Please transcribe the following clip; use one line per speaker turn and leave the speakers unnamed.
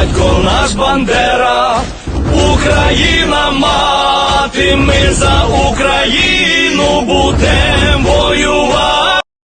батько наш Бандера, Україна мати, ми за Україну будемо.